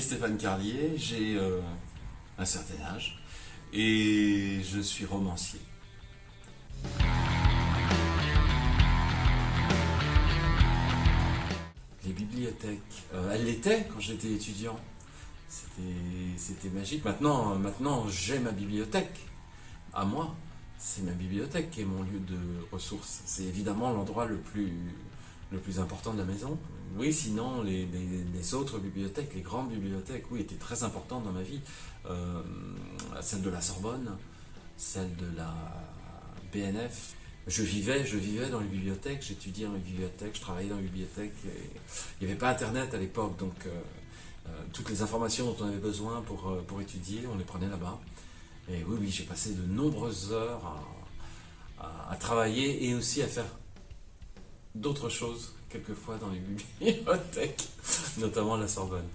Stéphane Carlier, j'ai euh, un certain âge et je suis romancier. Les bibliothèques, euh, elles l'étaient quand j'étais étudiant. C'était magique. Maintenant, maintenant j'ai ma bibliothèque à moi. C'est ma bibliothèque qui est mon lieu de ressources. C'est évidemment l'endroit le plus, le plus important de la maison. Oui, sinon, les, autres bibliothèques, les grandes bibliothèques, oui, étaient très importantes dans ma vie. Euh, celle de la Sorbonne, celle de la BNF. Je vivais, je vivais dans les bibliothèques, j'étudiais dans les bibliothèques, je travaillais dans les bibliothèques. il n'y avait pas Internet à l'époque, donc euh, euh, toutes les informations dont on avait besoin pour, pour étudier, on les prenait là-bas. Et oui, oui, j'ai passé de nombreuses heures à travailler et aussi à faire d'autres choses, quelquefois, dans les bibliothèques, notamment la Sorbonne.